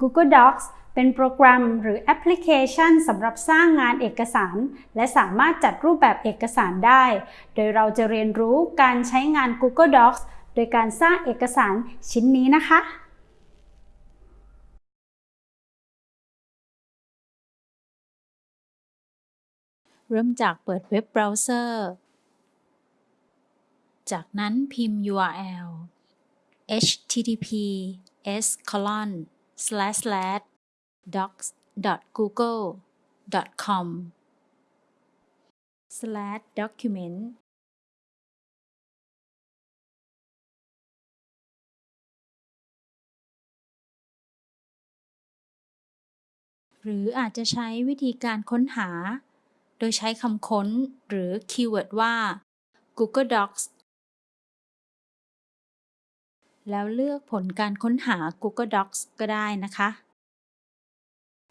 Google Docs เป็นโปรแกรมหรือแอปพลิเคชันสำหรับสร้างงานเอกสาร และสามารถจัดรูปแบบเอกสารได้ โดยเราจะเรียนรู้การใช้งาน Google Docs โดยการสร้างเอกสารชิ้นนี้นะคะ เริ่มจากเปิดเว็บเบราว์เซอร์ จากนั้นพิมพ์ URL https colon docs.google.com document หรืออาจจะใช้วิธีการค้นหา โดยใช้คำค้นหรือคีย์เวิร์ดว่า Google Docs แล้วเลือกผลการค้นหา Google Docs ก็ได้นะคะ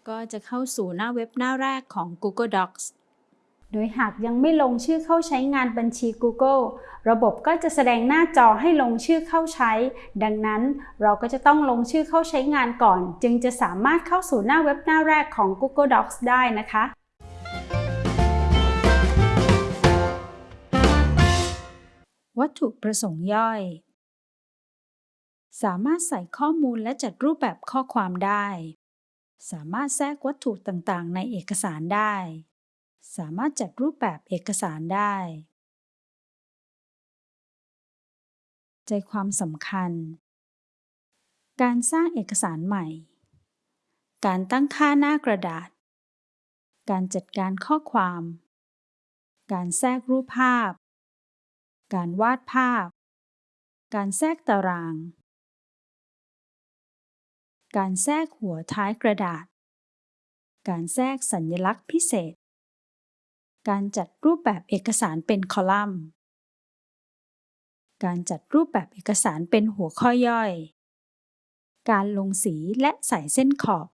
ก็จะเข้าสู่หน้าเว็บหน้าแรกของ Google Docs โดยหากยังไม่ลงชื่อเข้าใช้งานบัญชี Google ระบบก็จะแสดงหน้าจอให้ลงชื่อเข้าใช้ ดังนั้นเราก็จะต้องลงชื่อเข้าใช้งานก่อน จึงจะสามารถเข้าสู่หน้าเว็บหน้าแรกของ Google Docs ได้นะคะวัตถุประสงค์ย่อย สามารถใส่ข้อมูลและจัดรูปแบบข้อความได้ สามารถแทรกวัตถุต่างๆ ในเอกสารได้ สามารถจัดรูปแบบเอกสารได้ ใจความสำคัญ การสร้างเอกสารใหม่ การตั้งค่าหน้ากระดาษ การจัดการข้อความ การแทรกรูปภาพ การวาดภาพการแทรกตาราง การแทรกหัวท้ายกระดาษ การแทรกสัญลักษณ์พิเศษ การจัดรูปแบบเอกสารเป็นคอลัมน์ การจัดรูปแบบเอกสารเป็นหัวข้อย่อย การลงสีและใส่เส้นขอบ